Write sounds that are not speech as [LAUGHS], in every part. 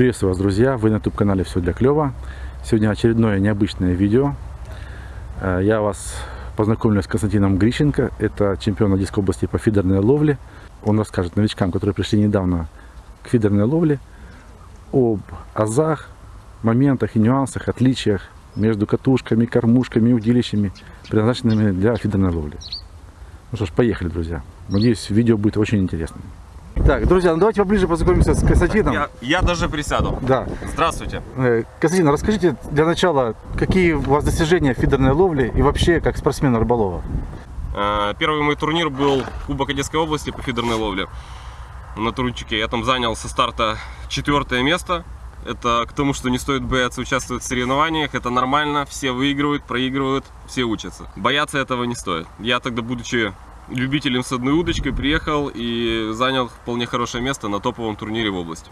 Приветствую вас, друзья! Вы на YouTube-канале «Все для клёва». Сегодня очередное необычное видео. Э, Я вас познакомлю с Константином Грищенко. Это чемпион Одесской области по фидерной ловле. Он расскажет новичкам, которые пришли недавно к фидерной ловле, об азах, моментах и нюансах, отличиях между катушками, кормушками и удилищами, предназначенными для фидерной ловли. Ну что ж, поехали, друзья. Надеюсь, видео будет очень интересным. Так, друзья, ну давайте поближе познакомимся с Константином. Я, я даже присяду. Да. Здравствуйте. Э, Константин, расскажите для начала, какие у вас достижения в фидерной ловле и вообще как спортсмена рыболова? Э, Первый мой турнир был Кубок Одесской области по фидерной ловле на Турунчике. Я там занял со старта четвертое место. Это к тому, что не стоит бояться участвовать в соревнованиях. Это нормально, все выигрывают, проигрывают, все учатся. Бояться этого не стоит. Я тогда, будучи любителем с одной удочкой, приехал и занял вполне хорошее место на топовом турнире в области.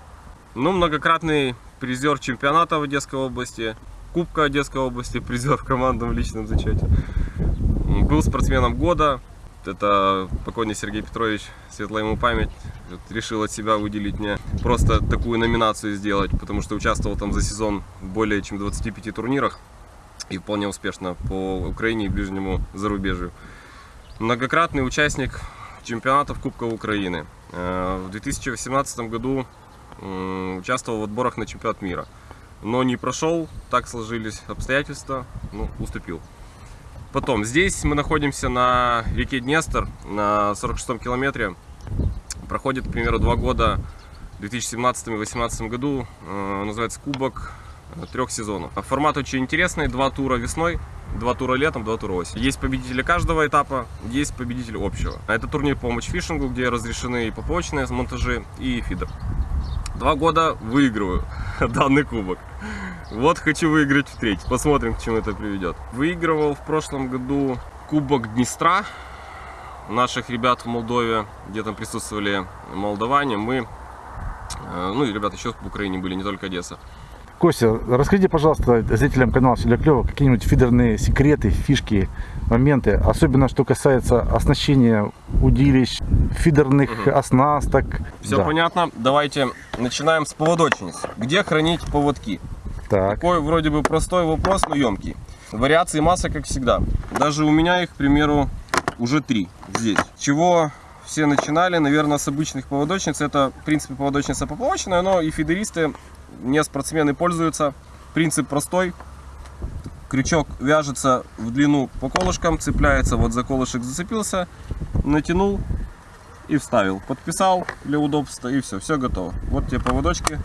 Ну, многократный призер чемпионата в Одесской области, Кубка Одесской области, [LAUGHS] призер в командном личном зачете. Был спортсменом года. Это покойный Сергей Петрович, светлая ему память, решил от себя выделить мне просто такую номинацию сделать, потому что участвовал там за сезон в более чем 25 турнирах и вполне успешно по Украине и ближнему зарубежью. Многократный участник чемпионатов Кубка Украины. Э, В 2018 году участвовал в отборах на чемпионат мира. Но не прошел, так сложились обстоятельства, ну, уступил. Потом, здесь мы находимся на реке Днестр, на 46 километре. Проходит, к примеру, два года, в 2017 и 2018 году, э, называется Кубок трех сезонов. Формат очень интересный, два тура весной, два тура летом, два тура осенью. Есть победители каждого этапа, есть победитель общего. Это турнир по матчфишингу, где разрешены и поплавочные монтажи, и фидер. Два года выигрываю [LAUGHS] данный кубок. Вот хочу выиграть в третий. Посмотрим, к чему это приведет. Выигрывал в прошлом году Кубок Днестра наших ребят в Молдове, где там присутствовали молдаване. Мы, э, ну и ребята еще в Украине были, не только Одесса. Костя, расскажите, пожалуйста, зрителям канала «Все для клёва» какие-нибудь фидерные секреты, фишки, моменты, особенно что касается оснащения удилищ, фидерных Мгм. оснасток. Все Да. понятно? Давайте начинаем с поводочниц. Где хранить поводки? Так, Такой вроде бы простой вопрос, но емкий. Вариаций масса, как всегда. Даже у меня их, к примеру, уже три здесь. Чего все начинали, наверное, с обычных поводочниц. Это, в принципе, поводочница поплавочная, но и фидеристы, не спортсмены пользуются. Принцип простой. Крючок вяжется в длину по колышкам, цепляется, вот за колышек зацепился, натянул и вставил. Подписал для удобства и все, все готово. Вот тебе поводочки,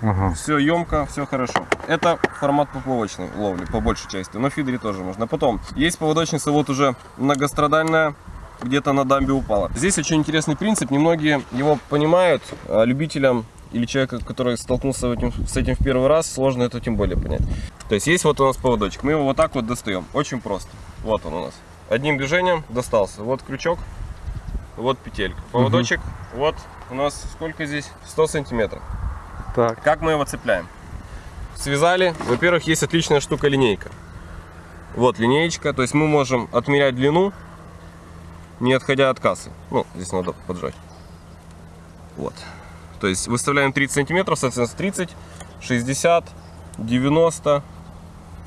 ага. все емко, все хорошо. Это формат поплавочной ловли, по большей части. Но в фидере тоже можно. Потом, есть поводочница вот уже многострадальная, где-то на дамбе упала. Здесь очень интересный принцип, немногие его понимают, а любителям или человека, который столкнулся в этим- с этим в первый раз, сложно это тем более понять. То есть есть вот у нас поводочек, мы его вот так вот достаем, очень просто. Вот он у нас. Одним движением достался. Вот крючок, вот петелька. Поводочек, вот у нас сколько здесь? 100 сантиметров. Так, Как мы его цепляем? Связали. Во-первых, есть отличная штука линейка. Вот линеечка, то есть мы можем отмерять длину, не отходя от кассы. Ну, здесь надо поджать. Вот. То есть выставляем 30 сантиметров, соответственно 30, 60, 90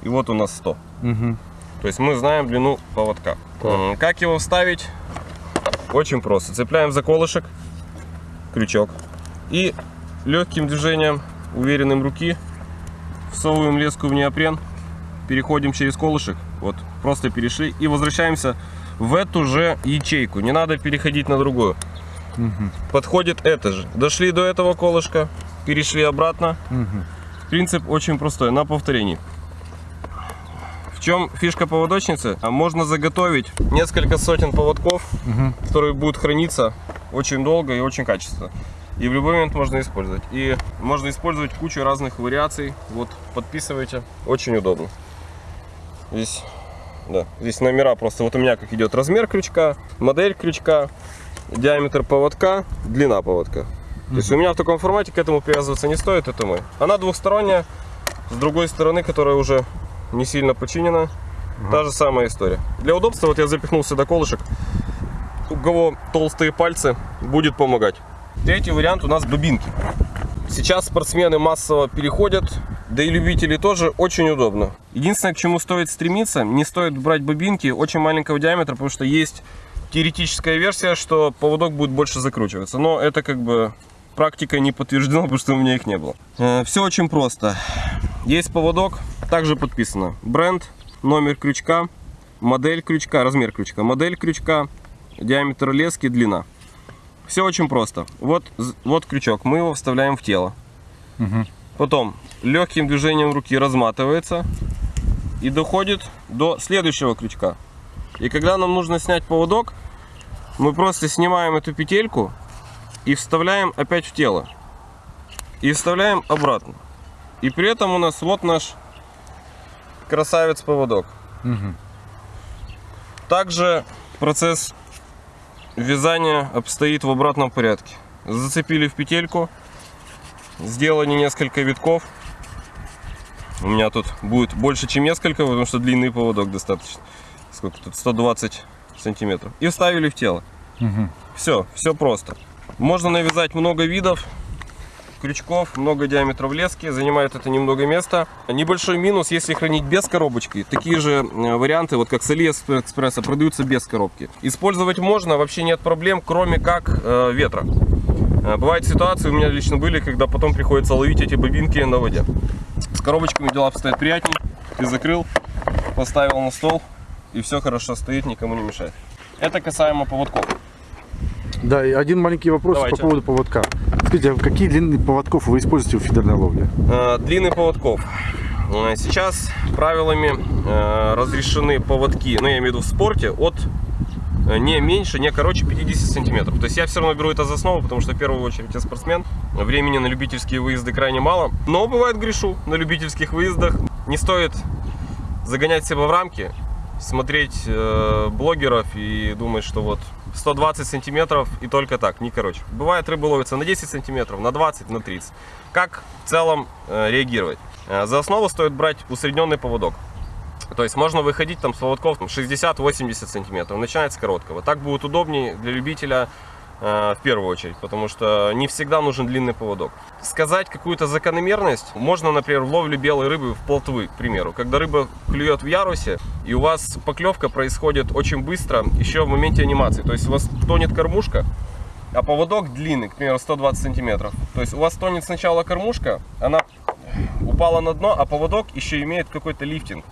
и вот у нас 100. мгм. То есть мы знаем длину поводка. Так. Как его вставить? Очень просто. Цепляем за колышек, крючок. И легким движением, уверенным руки, всовываем леску в неопрен, переходим через колышек. Вот, просто перешли и возвращаемся в эту же ячейку. Не надо переходить на другую. Мгм. Подходит это же. Дошли до этого колышка, перешли обратно. Мгм. Принцип очень простой, на повторении. В чем фишка поводочницы? А Можно заготовить несколько сотен поводков, Мгм. которые будут храниться очень долго и очень качественно. И в любой момент можно использовать. И можно использовать кучу разных вариаций. Вот, подписывайте. Очень удобно. Здесь, да, здесь номера просто. Вот у меня как идет размер крючка, модель крючка, диаметр поводка, длина поводка. То есть у меня в таком формате к этому привязываться не стоит, это мой. Она двухсторонняя, с другой стороны, которая уже не сильно починена, та же самая история. Для удобства вот я запихнул сюда колышек. У кого толстые пальцы, будет помогать. Третий вариант у нас дубинки. Сейчас спортсмены массово переходят, да и любители тоже очень удобно. Единственное, к чему стоит стремиться, не стоит брать бобинки очень маленького диаметра, потому что есть теоретическая версия, что поводок будет больше закручиваться. Но это как бы практика не подтверждена, [LAUGHS] потому что у меня их не было. Все очень просто. Есть поводок, также подписано бренд, номер крючка, модель крючка, размер крючка, модель крючка, диаметр лески, длина. Все очень просто. Вот, вот крючок, мы его вставляем в тело. Угу. Потом легким движением руки разматывается и доходит до следующего крючка. И когда нам нужно снять поводок, мы просто снимаем эту петельку и вставляем опять в тело. И вставляем обратно. И при этом у нас вот наш красавец поводок. Угу. Также процесс вязания обстоит в обратном порядке. Зацепили в петельку, сделали несколько витков. У меня тут будет больше, чем несколько, потому что длинный поводок достаточно. Сколько тут? 120 сантиметров. И вставили в тело. Угу. Все, все просто. Можно навязать много видов крючков, много диаметров лески, занимает это немного места. Небольшой минус, если хранить без коробочки. Такие же э, варианты, вот как с Алиэкспресса, продаются без коробки. Использовать можно, вообще нет проблем, кроме как э, ветра. Э, бывают ситуации, у меня лично были, когда потом приходится ловить эти бобинки на воде. С коробочками дела обстоят приятнее. Ты закрыл, поставил на стол, и все хорошо стоит, никому не мешает. Это касаемо поводков. Да, и один маленький вопрос Давайте. по поводу поводка. Скажите, а какие длины поводков вы используете в фидерной ловле? Э, Длины поводков. Э, Сейчас правилами э, разрешены поводки, ну я имею в виду в спорте, от не меньше, не короче 50 сантиметров. То есть я все равно беру это за основу, потому что в первую очередь я спортсмен. Времени на любительские выезды крайне мало. Но бывает грешу на любительских выездах. Не стоит загонять себя в рамки, смотреть э, блогеров и думать, что вот 120 сантиметров и только так, не короче. Бывает рыба ловится на 10 сантиметров, на 20, на 30. Как в целом э, реагировать? Э, за основу стоит брать усредненный поводок. То есть можно выходить там с поводков 60-80 сантиметров, начинать с короткого. Так будет удобнее для любителя в первую очередь, потому что не всегда нужен длинный поводок. Сказать какую-то закономерность можно, например, в ловле белой рыбы в плотвы, к примеру. Когда рыба клюет в ярусе, и у вас поклевка происходит очень быстро, еще в моменте анимации. То есть у вас тонет кормушка, а поводок длинный, к примеру, 120 сантиметров. То есть у вас тонет сначала кормушка, она упала на дно, а поводок еще имеет какой-то лифтинг.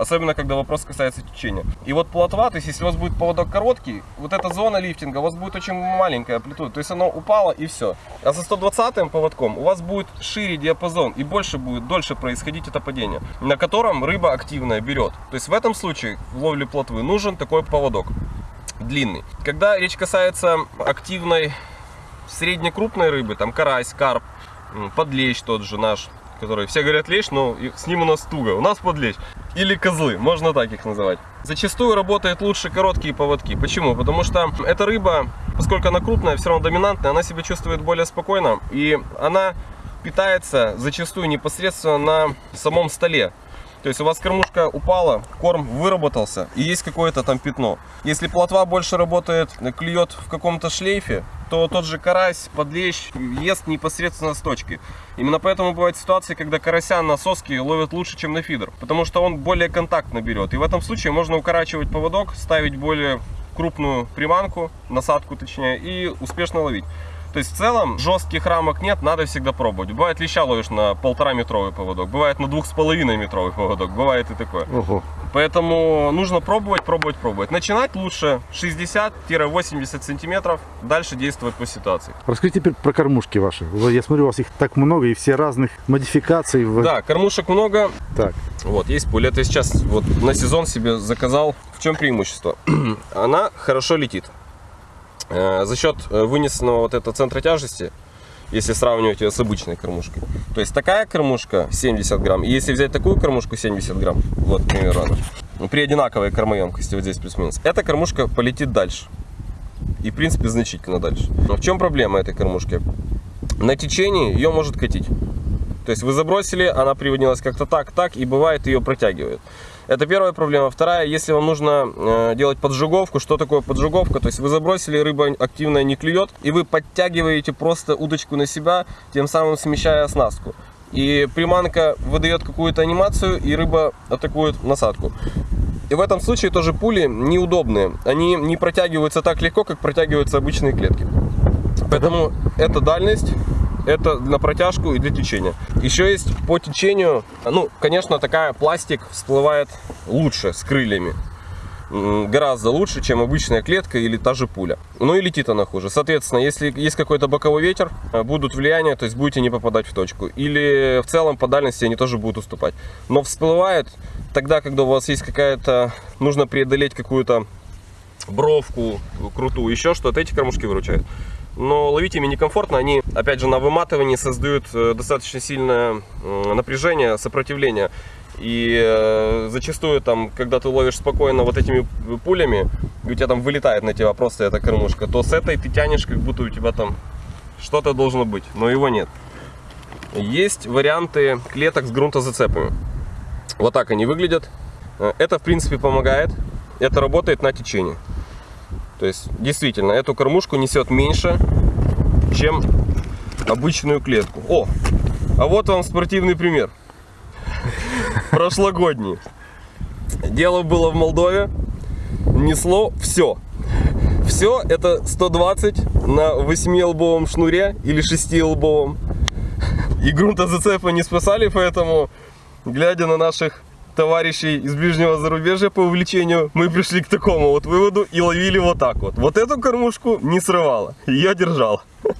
Особенно, когда вопрос касается течения. И вот плотва, то есть если у вас будет поводок короткий, вот эта зона лифтинга у вас будет очень маленькая амплитуда. То есть оно упало и все. А со 120 поводком у вас будет шире диапазон и больше будет, дольше происходить это падение, на котором рыба активная берет. То есть в этом случае в ловле плотвы нужен такой поводок длинный. Когда речь касается активной среднекрупной рыбы, там карась, карп, подлещ тот же наш, который все говорят лещ, но с ним у нас туго, у нас подлещ. Или козлы, можно так их называть. Зачастую работают лучше короткие поводки. Почему? Потому что эта рыба, поскольку она крупная, все равно доминантная, она себя чувствует более спокойно. И она питается зачастую непосредственно на самом столе. То есть у вас кормушка упала, корм выработался и есть какое-то там пятно. Если плотва больше работает, клюет в каком-то шлейфе, то тот же карась, подлещ ест непосредственно с точки. Именно поэтому бывают ситуации, когда карася на соски ловят лучше, чем на фидер. Потому что он более контактно берет. И в этом случае можно укорачивать поводок, ставить более крупную приманку, насадку точнее, и успешно ловить. То есть в целом жестких рамок нет, надо всегда пробовать. Бывает леща ловишь на полтора метровый поводок, бывает на двух с половиной метровый поводок, бывает и такое. Ого. Поэтому нужно пробовать, пробовать, пробовать. Начинать лучше 60-80 сантиметров, дальше действовать по ситуации. Расскажите теперь про кормушки ваши. Я смотрю, у вас их так много и все разных модификаций. Да, кормушек много. Так. Вот, есть пуля. Это сейчас вот на сезон себе заказал. В чем преимущество? [CLEARS THROAT] Она хорошо летит. Э, За счет э, вынесенного вот этого центра тяжести, если сравнивать ее с обычной кормушкой. То есть такая кормушка 70 грамм, и если взять такую кормушку 70 грамм, вот, она, ну, при одинаковой кормоемкости, вот здесь плюс-минус, эта кормушка полетит дальше. И, в принципе, значительно дальше. Но в чем проблема этой кормушки? На течении ее может катить. То есть вы забросили, она приводнилась как-то так, так, и бывает ее протягивает. Это первая проблема. Вторая, если вам нужно э, делать поджиговку, что такое поджиговка? То есть вы забросили, рыба активно не клюет, и вы подтягиваете просто удочку на себя, тем самым смещая оснастку. И приманка выдает какую-то анимацию, и рыба атакует насадку. И в этом случае тоже пули неудобные. Они не протягиваются так легко, как протягиваются обычные клетки. Поэтому эта дальность это на протяжку и для течения. Еще есть по течению, ну, конечно, такая пластик всплывает лучше с крыльями. Гораздо лучше, чем обычная клетка или та же пуля. Ну и летит она хуже. Соответственно, если есть какой-то боковой ветер, э, будут влияния, то есть будете не попадать в точку. Или в целом по дальности они тоже будут уступать. Но всплывает тогда, когда у вас есть какая-то, нужно преодолеть какую-то бровку крутую, еще что-то, эти кормушки выручают но ловить ими некомфортно. Они, опять же, на выматывании создают э, достаточно сильное напряжение, сопротивление. И э, зачастую, там, когда ты ловишь спокойно вот этими пулями, и у тебя там вылетает на тебя просто эта кормушка, то с этой ты тянешь, как будто у тебя там что-то должно быть, но его нет. Есть варианты клеток с грунтозацепами. Вот так они выглядят. Э, это, в принципе, помогает. Это работает на течение. То есть, действительно, эту кормушку несет меньше, чем обычную клетку. О, а вот вам спортивный пример. [LAUGHS] Прошлогодний. Дело было в Молдове. Несло все. Все это 120 на 8-лбовом шнуре или 6-лбовом. И грунтозацепа не спасали, поэтому, глядя на наших товарищей из ближнего зарубежья по увлечению, мы пришли к такому вот выводу и ловили вот так вот. Вот эту кормушку не срывала, ее держал. [LAUGHS]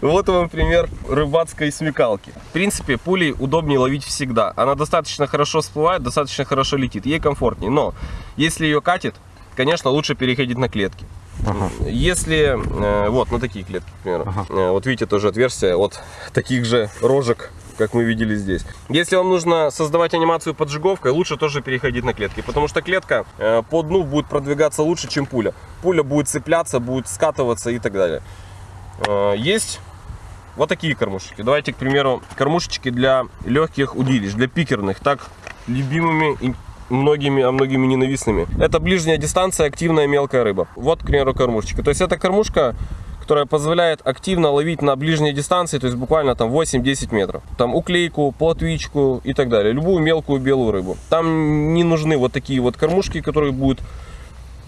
Вот вам пример рыбацкой смекалки. В принципе, пулей удобнее ловить всегда. Она достаточно хорошо всплывает, достаточно хорошо летит, ей комфортнее. Но если ее катит, конечно, лучше переходить на клетки. Ага. Если, э, вот, на такие клетки, к примеру. Ага. Э, вот видите, тоже отверстие от таких же рожек как мы видели здесь. Если вам нужно создавать анимацию поджиговкой, лучше тоже переходить на клетки, потому что клетка э, по дну будет продвигаться лучше, чем пуля. Пуля будет цепляться, будет скатываться и так далее. Э, есть вот такие кормушечки. Давайте, к примеру, кормушечки для легких удилищ, для пикерных, так любимыми и многими, а многими ненавистными. Это ближняя дистанция, активная мелкая рыба. Вот, к примеру, кормушечка. То есть эта кормушка которая позволяет активно ловить на ближней дистанции, то есть буквально там 8-10 метров. Там уклейку, плотвичку и так далее. Любую мелкую белую рыбу. Там не нужны вот такие вот кормушки, которые будут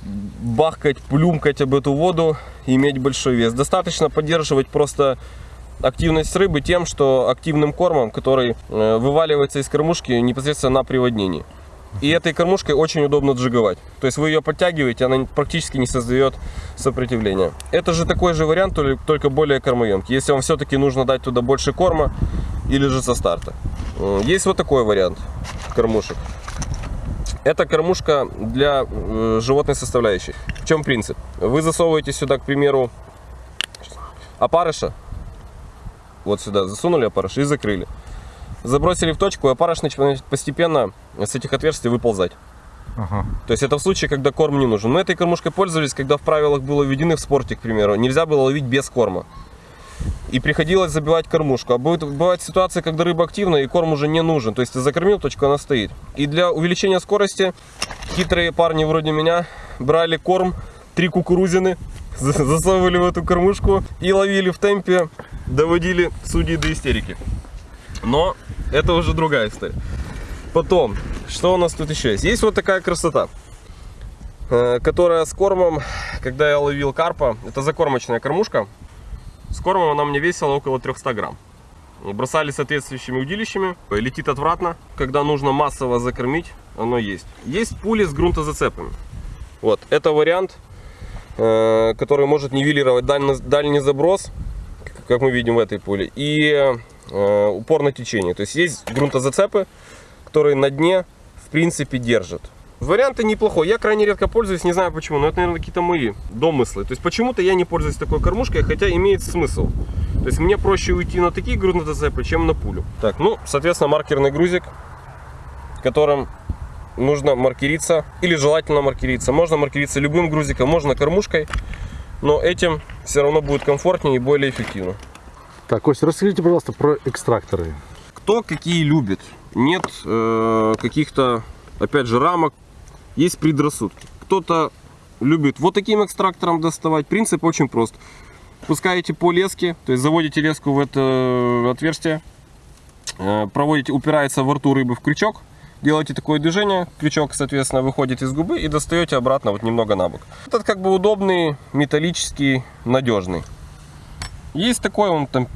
бахкать, плюмкать об эту воду и иметь большой вес. Достаточно поддерживать просто активность рыбы тем, что активным кормом, который э, вываливается из кормушки непосредственно на приводнении. И этой кормушкой очень удобно джиговать. То есть вы ее подтягиваете, она практически не создает сопротивления. Это же такой же вариант, только более кормоемкий. Если вам все-таки нужно дать туда больше корма или же со старта. Есть вот такой вариант кормушек. Это кормушка для животной составляющей. В чем принцип? Вы засовываете сюда, к примеру, опарыша. Вот сюда засунули опарыш и закрыли забросили в точку, а парыш начинает постепенно с этих отверстий выползать. Ага. То есть это в случае, когда корм не нужен. Мы этой кормушкой пользовались, когда в правилах было введены в спорте, к примеру. Нельзя было ловить без корма. И приходилось забивать кормушку. А будет, бывает ситуация, когда рыба активна и корм уже не нужен. То есть ты закормил точку, она стоит. И для увеличения скорости хитрые парни вроде меня брали корм, три кукурузины, [LAUGHS] засовывали в эту кормушку и ловили в темпе, доводили судьи до истерики. Но это уже другая история. Потом, что у нас тут еще есть? Есть вот такая красота, э, которая с кормом, когда я ловил карпа, это закормочная кормушка, с кормом она мне весила около 300 грамм. Бросали соответствующими удилищами, летит отвратно. Когда нужно массово закормить, оно есть. Есть пули с грунтозацепами. Вот, это вариант, э, который может нивелировать дальний, дальний заброс, как мы видим в этой пуле, и упор на течение. То есть есть грунтозацепы, которые на дне в принципе держат. Варианты неплохой. Я крайне редко пользуюсь, не знаю почему, но это, наверное, какие-то мои домыслы. То есть почему-то я не пользуюсь такой кормушкой, хотя имеет смысл. То есть мне проще уйти на такие грунтозацепы, чем на пулю. Так, ну, соответственно, маркерный грузик, которым нужно маркериться, или желательно маркериться. Можно маркериться любым грузиком, можно кормушкой, но этим все равно будет комфортнее и более эффективно. Так, Костя, расскажите, пожалуйста, про экстракторы. Кто какие любит. Нет э, каких-то опять же, рамок, есть предрассудки. Кто-то любит вот таким экстрактором доставать. Принцип очень прост. Пускаете по леске, то есть заводите леску в это отверстие, э, проводите, упирается во рту рыбы в крючок, делаете такое движение, крючок, соответственно, выходит из губы и достаете обратно вот немного на бок. Этот как бы удобный, металлический, надежный. Есть такой, он там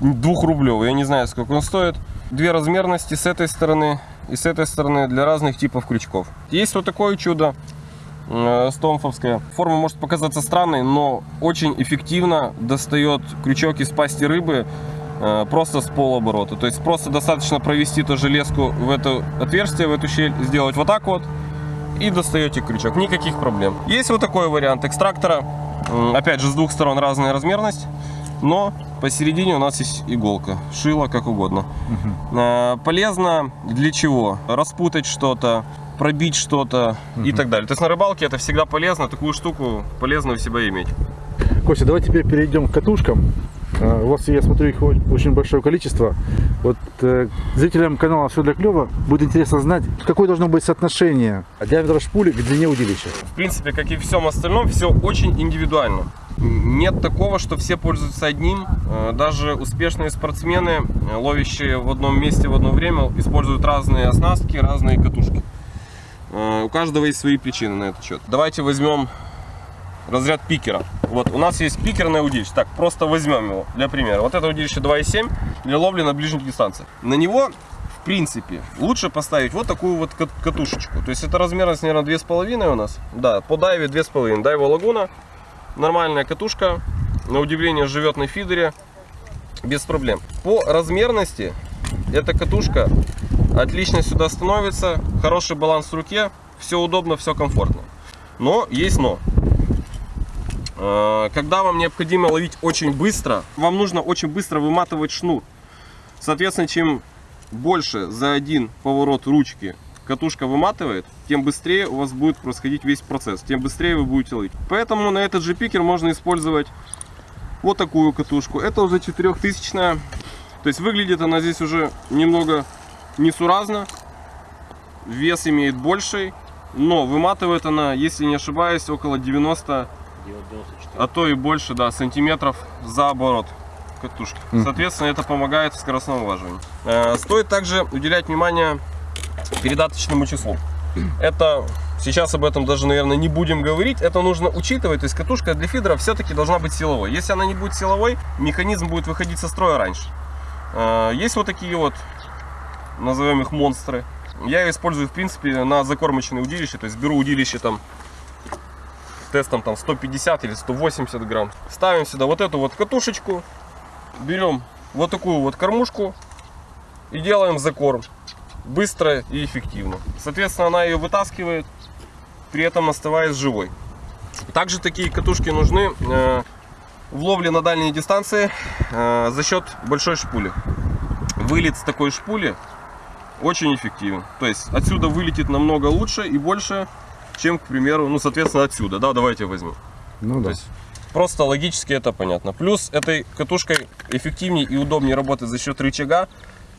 двухрублевый, я не знаю, сколько он стоит. Две размерности с этой стороны и с этой стороны для разных типов крючков. Есть вот такое чудо, э. Форма может показаться странной, но очень эффективно достает крючок из пасти рыбы э, просто с полоборота. То есть просто достаточно провести тоже леску в это отверстие, в эту щель, сделать вот так вот и достаете крючок. Никаких проблем. Есть вот такой вариант экстрактора. Опять же, с двух сторон разная размерность, но посередине у нас есть иголка, шило, как угодно. Э, Полезно для чего? Распутать что-то, пробить что-то и так далее. То есть на рыбалке это всегда полезно, такую штуку полезно у себя иметь. Костя, давай теперь перейдем к катушкам. А, У вас, я смотрю, их очень большое количество. Вот э, зрителям канала «Все для клёва» будет интересно знать, какое должно быть соотношение диаметра шпули к длине удилища. В принципе, как и всем остальном, все очень индивидуально. Нет такого, что все пользуются одним. Э, Даже успешные спортсмены, э, ловящие в одном месте в одно время, используют разные оснастки, разные катушки. Э, У каждого есть свои причины на этот счет. Давайте возьмем разряд пикера. Вот у нас есть пикерное удилище. Так, просто возьмем его для примера. Вот это удилище 2,7 для ловли на ближних дистанциях. На него, в принципе, лучше поставить вот такую вот кат- катушечку. То есть это размерность, наверное, 2,5 у нас. Да, по дайве 2,5. Дайва лагуна. Нормальная катушка. На удивление живет на фидере. Без проблем. По размерности эта катушка отлично сюда становится. Хороший баланс в руке. Все удобно, все комфортно. Но есть но. Э, Когда вам необходимо ловить очень быстро, вам нужно очень быстро выматывать шнур. Соответственно, чем больше за один поворот ручки катушка выматывает, тем быстрее у вас будет происходить весь процесс, тем быстрее вы будете ловить. Поэтому на этот же пикер можно использовать вот такую катушку. Это уже 4000 То есть выглядит она здесь уже немного несуразно. Вес имеет больший, но выматывает она, если не ошибаюсь, около 90 а то и больше, да, сантиметров за оборот катушки. Соответственно, это помогает в скоростном улаживании. Э, Стоит также уделять внимание передаточному числу. Это сейчас об этом даже, наверное, не будем говорить. Это нужно учитывать. То есть катушка для фидера все-таки должна быть силовой. Если она не будет силовой, механизм будет выходить со строя раньше. Э, Есть вот такие вот, назовем их монстры. Я ее использую, в принципе, на закормочные удилища. То есть беру удилище там тестом там 150 или 180 грамм. Ставим сюда вот эту вот катушечку, берем вот такую вот кормушку и делаем закорм. Быстро и эффективно. Соответственно, она ее вытаскивает, при этом оставаясь живой. Также такие катушки нужны э, в ловле на дальние дистанции э, за счет большой шпули. Вылет с такой шпули очень эффективен. То есть отсюда вылетит намного лучше и больше, чем, к примеру, ну, соответственно, отсюда. Да, давайте возьмем. Ну То да. есть просто логически это понятно. Плюс этой катушкой эффективнее и удобнее работать за счет рычага,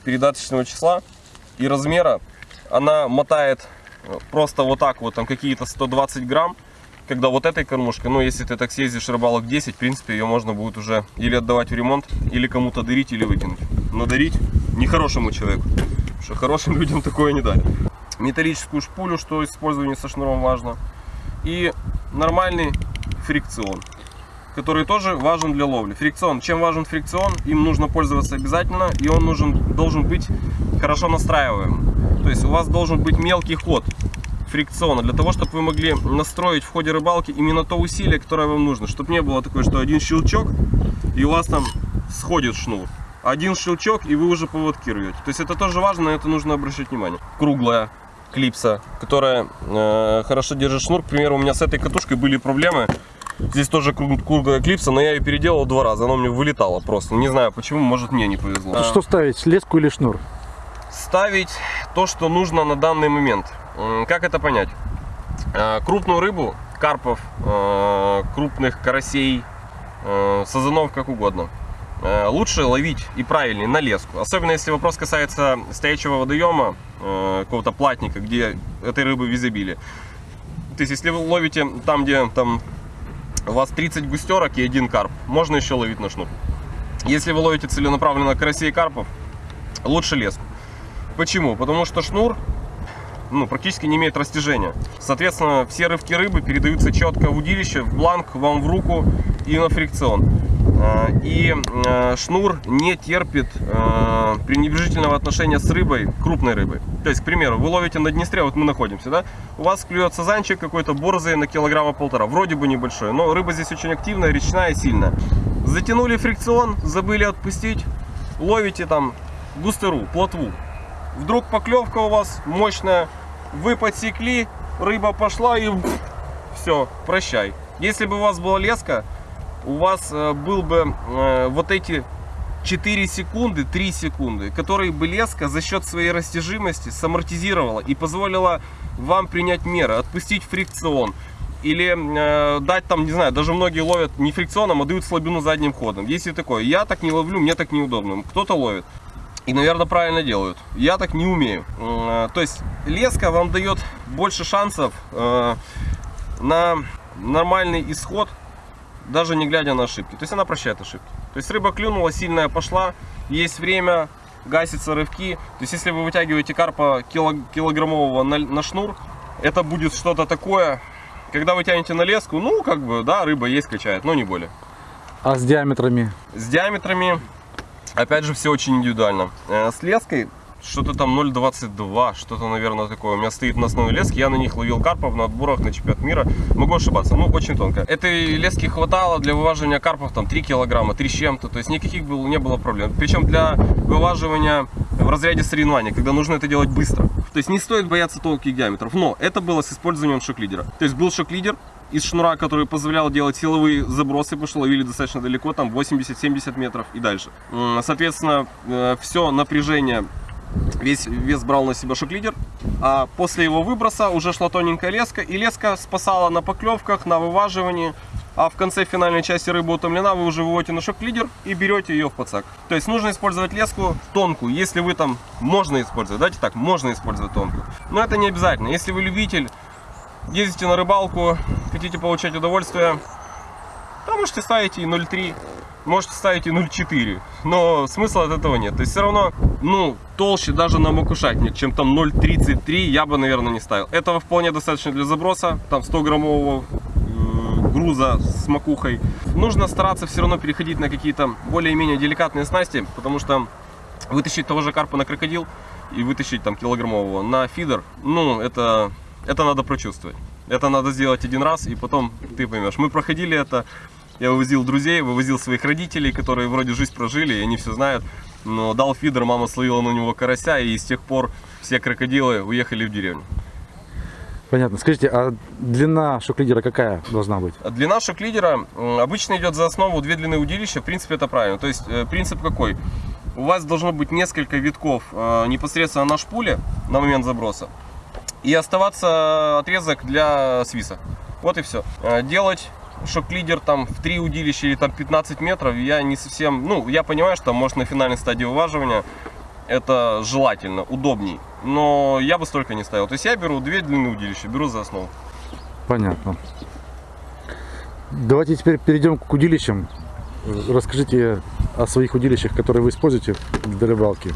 передаточного числа и размера. Она мотает э, просто вот так вот, там какие-то 120 грамм. Когда вот этой кормушкой, ну если ты так съездишь рыбалок 10, в принципе ее можно будет уже или отдавать в ремонт, или кому-то дарить, или выкинуть. Но дарить нехорошему человеку, потому что хорошим [LAUGHS] людям такое не дарят. Металлическую шпулю, что использование со шнуром важно. И нормальный фрикцион который тоже важен для ловли. Фрикцион. Чем важен фрикцион? Им нужно пользоваться обязательно, и он нужен, должен быть хорошо настраиваем. То есть у вас должен быть мелкий ход фрикциона, для того, чтобы вы могли настроить в ходе рыбалки именно то усилие, которое вам нужно. Чтобы не было такое, что один щелчок, и у вас там сходит шнур. Один щелчок, и вы уже поводки рвете. То есть это тоже важно, на это нужно обращать внимание. Круглая клипса, которая э, хорошо держит шнур. К примеру, у меня с этой катушкой были проблемы. Здесь тоже круг- круглая клипса, но я ее переделал два раза. Она у меня вылетала просто. Не знаю почему, может мне не повезло. Что ставить, леску или шнур? Ставить то, что нужно на данный момент. Как это понять? Э, Крупную рыбу, карпов, э, крупных карасей, э, сазанов, как угодно. лучше ловить и правильнее на леску. Особенно если вопрос касается стоячего водоема, какого-то платника, где этой рыбы в изобилии. То есть, если вы ловите там, где там у вас 30 густерок и один карп, можно еще ловить на шнур. Если вы ловите целенаправленно карасей и карпов, лучше леску. Почему? Потому что шнур ну, практически не имеет растяжения. Соответственно, все рывки рыбы передаются четко в удилище, в бланк, вам в руку и на фрикцион. А, и а, шнур не терпит а, пренебрежительного отношения с рыбой, крупной рыбой. То есть, к примеру, вы ловите на Днестре, вот мы находимся, да? У вас клюет сазанчик какой-то борзый на килограмма полтора, вроде бы небольшой, но рыба здесь очень активная, речная, сильная. Затянули фрикцион, забыли отпустить, ловите там густеру, плотву. Вдруг поклевка у вас мощная, вы подсекли, рыба пошла и все, прощай. Если бы у вас была леска, у вас э, был бы э, вот эти 4 секунды, 3 секунды, которые бы леска за счет своей растяжимости самортизировала и позволила вам принять меры, отпустить фрикцион, или э, дать там, не знаю, даже многие ловят не фрикционом, а дают слабину задним ходом. Есть и такое. Я так не ловлю, мне так неудобно. Кто-то ловит. И, наверное, правильно делают. Я так не умею. Э, то есть леска вам дает больше шансов э, на нормальный исход, даже не глядя на ошибки. То есть она прощает ошибки. То есть рыба клюнула, сильная пошла, есть время, гасятся рывки. То есть если вы вытягиваете карпа килограммового на, на шнур, это будет что-то такое, когда вы тянете на леску, ну, как бы, да, рыба есть, качает, но не более. А с диаметрами? С диаметрами, опять же, все очень индивидуально. Э, с леской что-то там 0,22, что-то, наверное, такое. У меня стоит на основной леске, я на них ловил карпов на отборах на чемпионат мира. Могу ошибаться, ну, очень тонко. Этой лески хватало для вываживания карпов там 3 килограмма, 3 с чем-то, то есть никаких было, не было проблем. Причем для вываживания в разряде соревнований, когда нужно это делать быстро. То есть не стоит бояться тонких диаметров, но это было с использованием шок-лидера. То есть был шок-лидер, из шнура, который позволял делать силовые забросы, потому что ловили достаточно далеко, там 80-70 метров и дальше. Соответственно, э, все напряжение весь вес брал на себя шок-лидер. А после его выброса уже шла тоненькая леска. И леска спасала на поклевках, на вываживании. А в конце финальной части рыба утомлена, вы уже выводите на шок-лидер и берете ее в подсак. То есть нужно использовать леску тонкую. Если вы там, можно использовать, давайте так, можно использовать тонкую. Но это не обязательно. Если вы любитель, ездите на рыбалку, хотите получать удовольствие, то можете ставить и 0,3 можете ставить и 0,4, но смысла от этого нет. То есть все равно, ну, толще даже на макушатник, чем там 0,33 я бы, наверное, не ставил. Этого вполне достаточно для заброса, там 100 граммового э, груза с макухой. Нужно стараться все равно переходить на какие-то более-менее деликатные снасти, потому что вытащить того же карпа на крокодил и вытащить там килограммового на фидер, ну, это, это надо прочувствовать. Это надо сделать один раз, и потом ты поймешь. Мы проходили это я вывозил друзей, вывозил своих родителей, которые вроде жизнь прожили, и они все знают. Но дал фидер, мама словила на него карася, и с тех пор все крокодилы уехали в деревню. Понятно. Скажите, а длина шок-лидера какая должна быть? Длина шок-лидера обычно идет за основу две длины удилища. В принципе, это правильно. То есть, э, принцип какой? У вас должно быть несколько витков э, непосредственно на шпуле на момент заброса. И оставаться отрезок для свиса. Вот и все. Э, делать шок-лидер там в 3 удилища или там 15 метров, я не совсем, ну, я понимаю, что может на финальной стадии вываживания это желательно, удобней, но я бы столько не ставил. То есть я беру две длины удилища, беру за основу. Понятно. Давайте теперь перейдем к удилищам. Расскажите о своих удилищах, которые вы используете для рыбалки.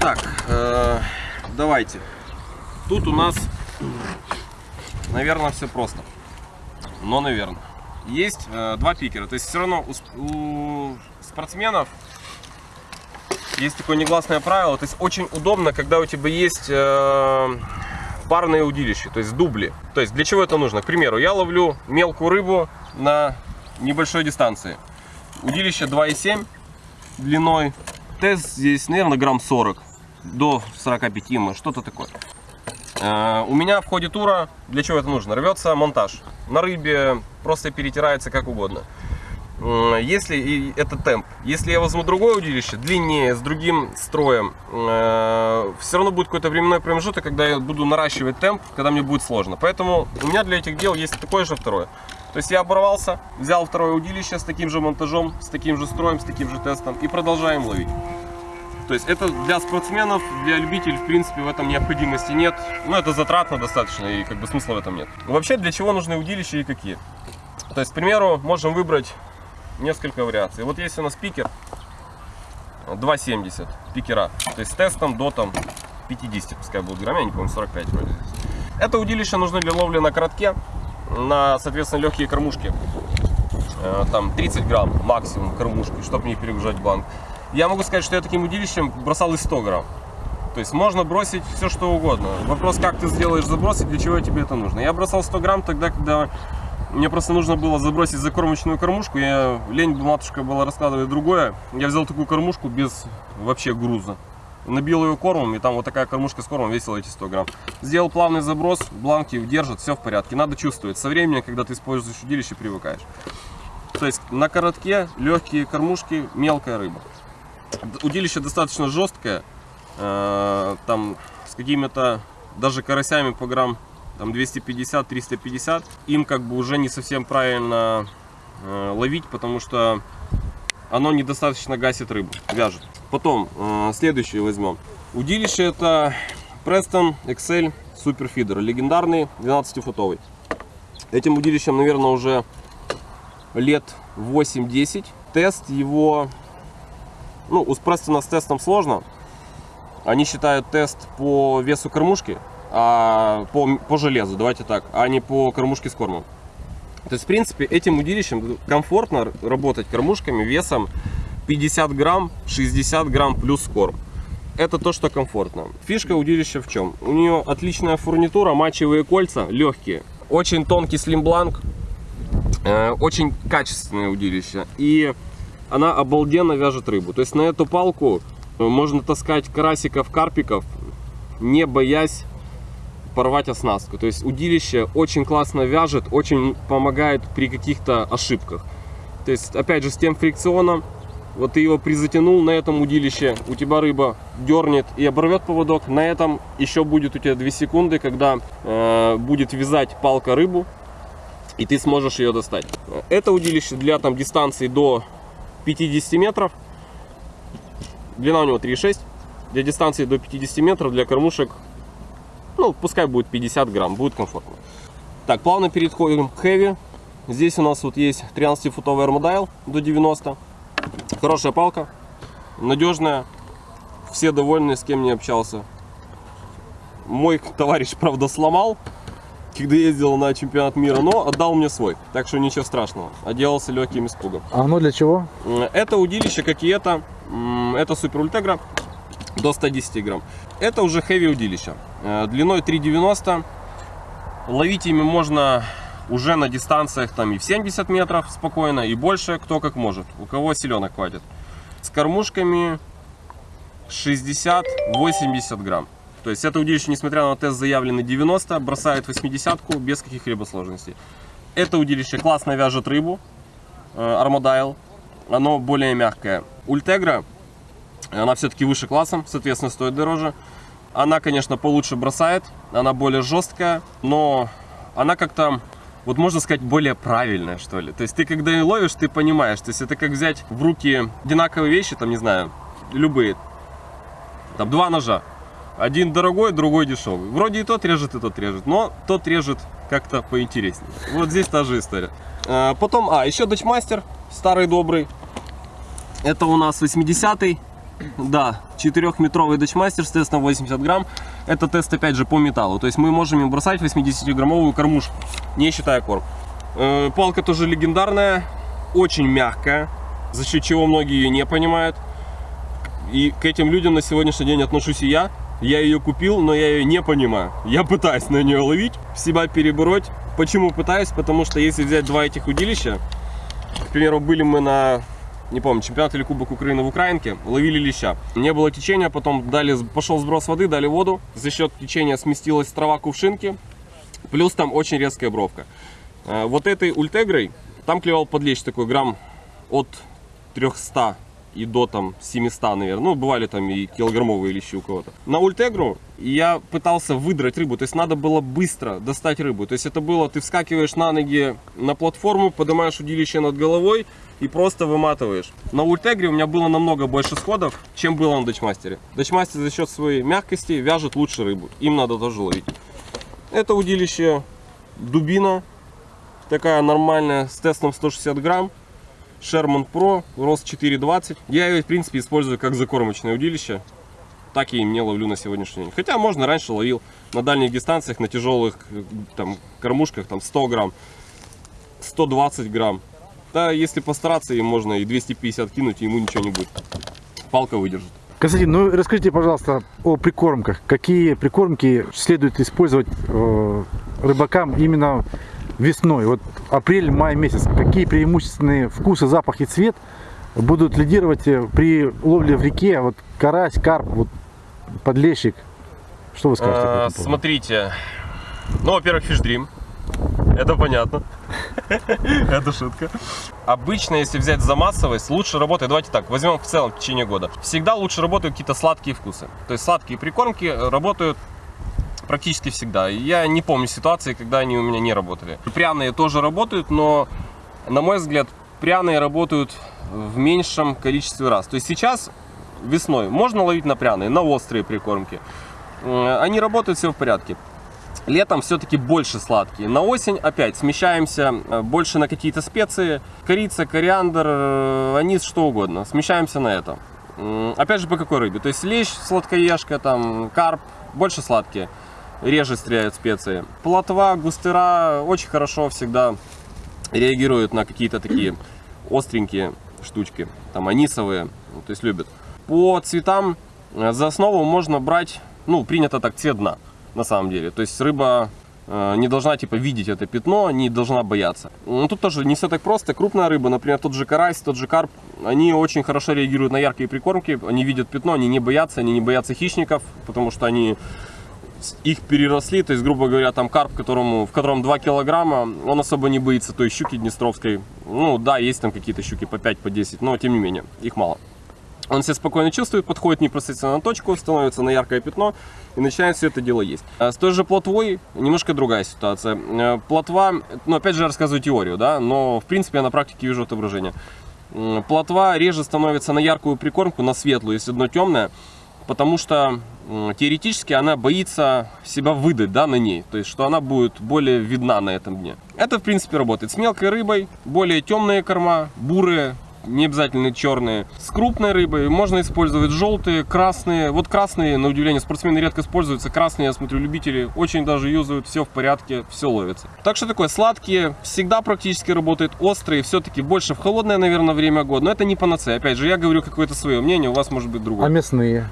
Так, э, давайте. Тут у нас, наверное, все просто но, наверное. Есть э, два пикера. То есть все равно у, у спортсменов есть такое негласное правило. То есть очень удобно, когда у тебя есть э, парные удилища, то есть дубли. То есть для чего это нужно? К примеру, я ловлю мелкую рыбу на небольшой дистанции. Удилище 2,7 длиной. Тест здесь, наверное, грамм 40 до 45, что-то такое. Э, у меня в ходе тура, для чего это нужно? Рвется монтаж. На рыбе просто перетирается как угодно. Если это темп, если я возьму другое удилище, длиннее, с другим строем, э, все равно будет какой-то временной промежуток, когда я буду наращивать темп, когда мне будет сложно. Поэтому у меня для этих дел есть такое же второе. То есть я оборвался, взял второе удилище с таким же монтажом, с таким же строем, с таким же тестом и продолжаем ловить. То есть это для спортсменов, для любителей, в принципе, в этом необходимости нет. Но это затратно достаточно и как бы смысла в этом нет. Вообще, для чего нужны удилища и какие? То есть, к примеру, можем выбрать несколько вариаций. Вот есть у нас пикер 2,70 пикера. То есть с тестом до там 50, пускай будет грамм, я не помню, 45 вроде. Это удилище нужно для ловли на коротке, на, соответственно, легкие кормушки. Э, Там 30 грамм максимум кормушки, чтобы не перегружать банк. Я могу сказать, что я таким удилищем бросал и 100 грамм. То есть можно бросить все что угодно. Вопрос, как ты сделаешь заброс и для чего тебе это нужно. Я бросал 100 грамм тогда, когда мне просто нужно было забросить закормочную кормушку. Я, лень матушка была раскладывать другое. Я взял такую кормушку без вообще груза. Набил ее кормом, и там вот такая кормушка с кормом весила эти 100 грамм. Сделал плавный заброс, бланки держат, все в порядке. Надо чувствовать. Со временем, когда ты используешь удилище, привыкаешь. То есть на коротке легкие кормушки, мелкая рыба. Удилище достаточно жесткое, э, там с какими-то даже карасями по грамм там 250-350. Им как бы уже не совсем правильно э, ловить, потому что оно недостаточно гасит рыбу, вяжет. Потом, э, следующее возьмем. Удилище это Preston XL Superfeeder, легендарный 12-футовый. Этим удилищем, наверное, уже лет 8-10. Тест его, ну, у Престона с тестом сложно. Они считают тест по весу кормушки, а по, по железу, давайте так, а не по кормушке с кормом. То есть, в принципе, этим удилищем комфортно работать кормушками весом 50 грамм, 60 грамм плюс корм. Это то, что комфортно. Фишка удилища в чем? У нее отличная фурнитура, матчевые кольца, легкие. Очень тонкий слимбланк, э, очень качественное удилище. И она обалденно вяжет рыбу. То есть на эту палку можно таскать карасиков, карпиков, не боясь порвать оснастку. То есть удилище очень классно вяжет, очень помогает при каких-то ошибках. То есть, опять же, с тем фрикционом, вот ты его призатянул на этом удилище, у тебя рыба дернет и оборвет поводок. На этом еще будет у тебя 2 секунды, когда э, будет вязать палка рыбу, и ты сможешь ее достать. Это удилище для там дистанции до 50 метров. Длина у него 3,6. Для дистанции до 50 метров, для кормушек ну, пускай будет 50 грамм, будет комфортно. Так, плавно переходим к хэви. Здесь у нас вот есть 13-футовый армадайл до 90. Хорошая палка, надежная. Все довольны, с кем не общался. Мой товарищ, правда, сломал, когда ездил на чемпионат мира, но отдал мне свой. Так что ничего страшного. Отделался легким испугом. А оно для чего? Это удилище, как и это. Это супер ультегра до 110 грамм. Это уже хэви удилище. Э, длиной 3,90. Ловить ими можно уже на дистанциях там и в 70 метров спокойно, и больше, кто как может. У кого силенок хватит. С кормушками 60-80 грамм. То есть это удилище, несмотря на тест заявленный 90, бросает 80 без каких-либо сложностей. Это удилище классно вяжет рыбу, армадайл. Оно более мягкое. Ультегра она все-таки выше классом, соответственно, стоит дороже. Она, конечно, получше бросает, она более жесткая, но она как-то, вот можно сказать, более правильная, что ли. То есть ты, когда ее ловишь, ты понимаешь. То есть это как взять в руки одинаковые вещи, там, не знаю, любые. Там два ножа. Один дорогой, другой дешевый. Вроде и тот режет, и тот режет, но тот режет как-то поинтереснее. Вот здесь та же история. А, потом, а, еще Дачмастер, старый добрый. Это у нас 80-й. Да, 4-метровый датчмастер с тестом 80 грамм. Это тест опять же по металлу. То есть мы можем им бросать 80-граммовую кормушку, не считая корм. Э, палка тоже легендарная, очень мягкая, за счет чего многие ее не понимают. И к этим людям на сегодняшний день отношусь и я. Я ее купил, но я ее не понимаю. Я пытаюсь на нее ловить, себя перебороть. Почему пытаюсь? Потому что если взять два этих удилища, к примеру, были мы на не помню, чемпионат или Кубок Украины в Украинке, ловили леща. Не было течения, потом дали, пошел сброс воды, дали воду. За счет течения сместилась трава кувшинки, плюс там очень резкая бровка. Э, вот этой ультегрой, там клевал подлещ такой грамм от 300 и до там 700, наверное. Ну, бывали там и килограммовые лещи у кого-то. На ультегру я пытался выдрать рыбу, то есть надо было быстро достать рыбу. То есть это было, ты вскакиваешь на ноги на платформу, поднимаешь удилище над головой и просто выматываешь. На ультегре у меня было намного больше сходов, чем было на дачмастере. Дачмастер за счет своей мягкости вяжет лучше рыбу. Им надо тоже ловить. Это удилище дубина, такая нормальная, с тестом 160 грамм. Sherman Pro, рост 4,20. Я ее, в принципе, использую как закормочное удилище. Так и не ловлю на сегодняшний день. Хотя можно раньше ловил на дальних дистанциях, на тяжелых там, кормушках, там 100 грамм, 120 грамм. Да, если постараться, им можно и 250 кинуть, и ему ничего не будет. Палка выдержит. Константин, ну расскажите, пожалуйста, о прикормках. Какие прикормки следует использовать э, рыбакам именно весной? Вот апрель-май месяц. Какие преимущественные вкусы, запах и цвет будут лидировать э, при ловле в реке? Вот карась, карп, вот подлещик. Что вы скажете? А, смотрите. Ну, во-первых, Dream. Это понятно. [LAUGHS] Это шутка. Обычно, если взять за массовость, лучше работает, давайте так, возьмем в целом в течение года. Всегда лучше работают какие-то сладкие вкусы. То есть сладкие прикормки работают практически всегда. Я не помню ситуации, когда они у меня не работали. Пряные тоже работают, но, на мой взгляд, пряные работают в меньшем количестве раз. То есть сейчас, весной, можно ловить на пряные, на острые прикормки. Они работают, все в порядке. Летом все-таки больше сладкие. На осень опять смещаемся э, больше на какие-то специи. Корица, кориандр, э, анис, что угодно. Смещаемся на это. Опять же, по какой рыбе? То есть лещ, сладкоежка, там, карп, больше сладкие. Реже стреляют специи. Плотва, густыра очень хорошо всегда реагируют на какие-то такие остренькие штучки. Там анисовые, то есть любят. По цветам э, за основу можно брать, ну, принято так, цвет дна на самом деле. То есть рыба э, не должна типа видеть это пятно, не должна бояться. Но тут тоже не все так просто. Крупная рыба, например, тот же карась, тот же карп, они очень хорошо реагируют на яркие прикормки. Они видят пятно, они не боятся, они не боятся хищников, потому что они их переросли, то есть, грубо говоря, там карп, которому, в котором 2 килограмма, он особо не боится той щуки днестровской. Ну, да, есть там какие-то щуки по 5, по 10, но тем не менее, их мало. Он себя спокойно чувствует, подходит непосредственно на точку, становится на яркое пятно и начинает все это дело есть. А с той же плотвой немножко другая ситуация. Э, плотва, ну опять же рассказываю теорию, да, но в принципе я на практике вижу отображение. Плотва реже становится на яркую прикормку, на светлую, если дно темное, потому что теоретически она боится себя выдать да, на ней, то есть что она будет более видна на этом дне. Это в принципе работает с мелкой рыбой, более темные корма, бурые, не обязательно черные. С крупной рыбой можно использовать желтые, красные. Вот красные, на удивление, спортсмены редко используются. Красные, я смотрю, любители очень даже юзают, все в порядке, все ловится. Так что такое, сладкие всегда практически работают, острые все-таки больше в холодное, наверное, время года. Но это не панацея. Опять же, я говорю какое-то свое мнение, у вас может быть другое. А мясные?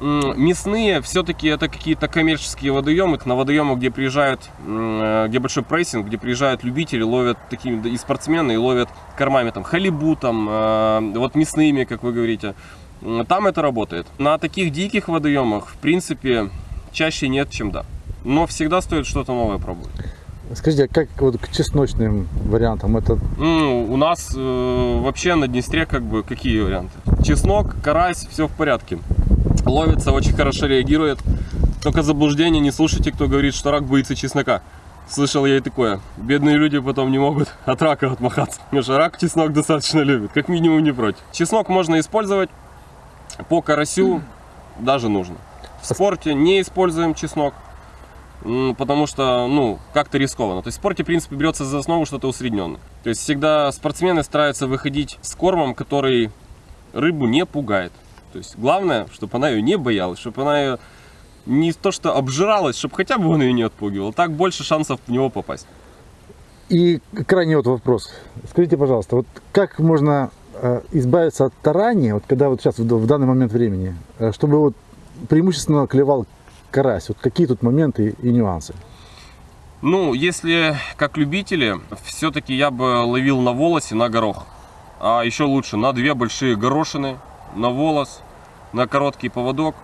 Мясные все-таки это какие-то коммерческие водоемы, на водоемы, где приезжают, э, где большой прессинг, где приезжают любители, ловят такие и спортсмены, и ловят кормами там халибу, там, э, вот мясными, как вы говорите. Там это работает. На таких диких водоемах, в принципе, чаще нет, чем да. Но всегда стоит что-то новое пробовать. Скажите, а как вот к чесночным вариантам это? Ну, у нас э, вообще на Днестре как бы какие варианты? Чеснок, карась, все в порядке ловится, очень хорошо реагирует. Только заблуждение, не слушайте, кто говорит, что рак боится чеснока. Слышал я и такое. Бедные люди потом не могут [LAUGHS] от рака отмахаться. Потому что рак чеснок достаточно любит, как минимум не против. Чеснок можно использовать по карасю, даже нужно. В спорте не используем чеснок, потому что, ну, как-то рискованно. То есть в спорте, в принципе, берется за основу что-то усредненное. То есть всегда спортсмены стараются выходить с кормом, который рыбу не пугает. То есть главное, чтобы она ее не боялась, чтобы она ее не то что обжиралась, чтобы хотя бы он ее не отпугивал. Так больше шансов в него попасть. И крайний вот вопрос. Скажите, пожалуйста, вот как можно э, избавиться от тарания, вот когда вот сейчас в, данный момент времени, э, чтобы вот преимущественно клевал карась? Вот какие тут моменты и нюансы? Ну, если как любители, все-таки я бы ловил на волосе, на горох. А еще лучше на две большие горошины, на волос, на короткий поводок,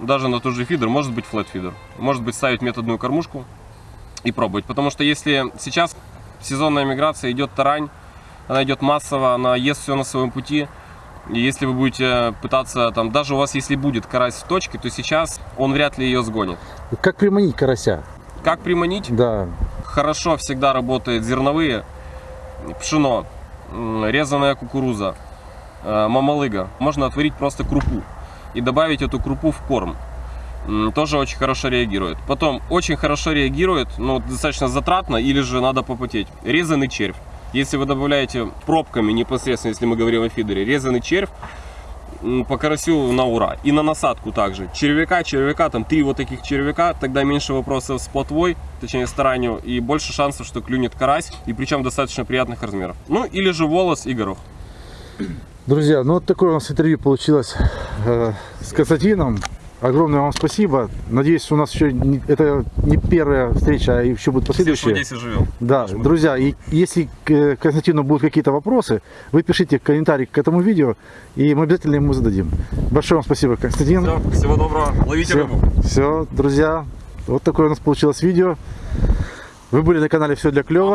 даже на тот же фидер, может быть флет фидер, может быть ставить методную кормушку и пробовать. Потому что если сейчас сезонная миграция идет тарань, она идет массово, она ест все на своем пути, И если вы будете пытаться, там, даже у вас если будет карась в точке, то сейчас он вряд ли ее сгонит. Как приманить карася? Как приманить? Да. Хорошо всегда работает зерновые, пшено, резаная кукуруза, мамалыга. Можно отварить просто крупу и добавить эту крупу в корм. Тоже очень хорошо реагирует. Потом очень хорошо реагирует, но достаточно затратно или же надо попотеть. Резанный червь. Если вы добавляете пробками непосредственно, если мы говорим о фидере, резанный червь, по карасю на ура. И на насадку также. Червяка, червяка, там три вот таких червяка, тогда меньше вопросов с плотвой, точнее с таранью, и больше шансов, что клюнет карась, и причем достаточно приятных размеров. Ну, или же волос и горох. Друзья, ну вот такое у нас интервью получилось э, с Константином. Огромное вам спасибо. Надеюсь, у нас еще не- это не первая встреча, а еще будут Все, последующие. здесь живем. Да, друзья, и если к э, Константину будут какие-то вопросы, вы пишите комментарий к этому видео, и мы обязательно ему зададим. Большое вам спасибо, Константин. Все, всего доброго. Ловите Все, рыбу. все, друзья, вот такое у нас получилось видео. Вы были на канале Все для клёва.